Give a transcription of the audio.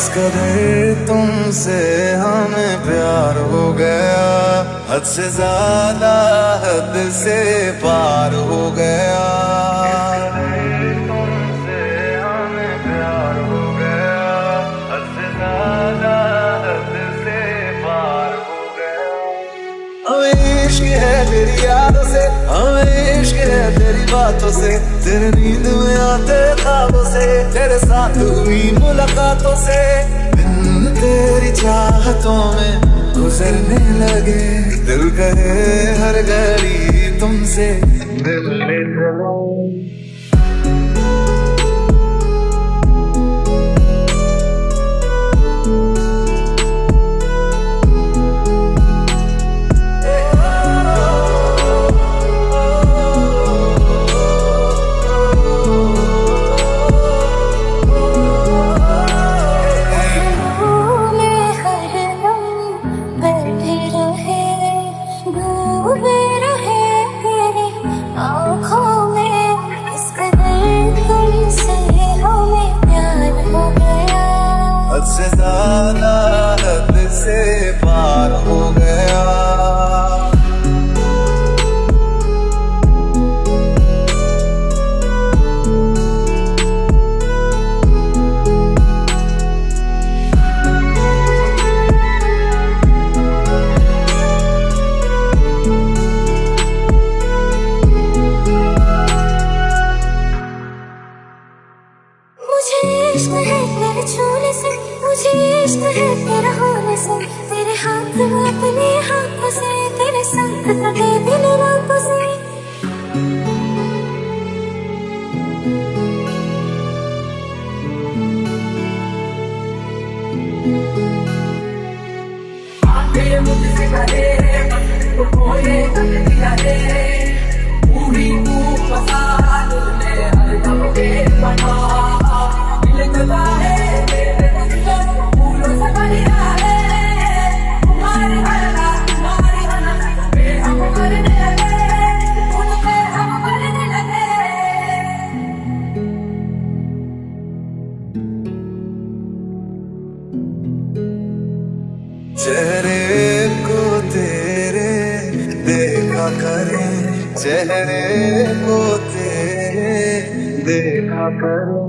اس قدر تم سے ہمیں پیار ہو گیا۔ حد سے زیادہ حد سے پار ہو گیا۔ تم سے ہمیں پیار ہو گیا حد سے زیادہ حد سے پار ہو گیا ہمیں عشق ہے تیری یادوں سے ہمیں عشق ہے تیری باتوں سے، تیرے نیند میں آتے تیرے ساتھ ہوئی ملاقاتوں سے دن تیری چاہتوں میں گزرنے لگے۔ دل کہے ہر گھڑی تم سے۔ دل لے چلو حد سے تیرے چھونے سے مجھے عشق ہے تیرا ہونے سے۔ تیرے ہاتھ اپنے ہاتھوں سے تیرے ساتھ دل دن چہرے کو تیرے دیکھا کریں چہرے کو تیرے دیکھا کریں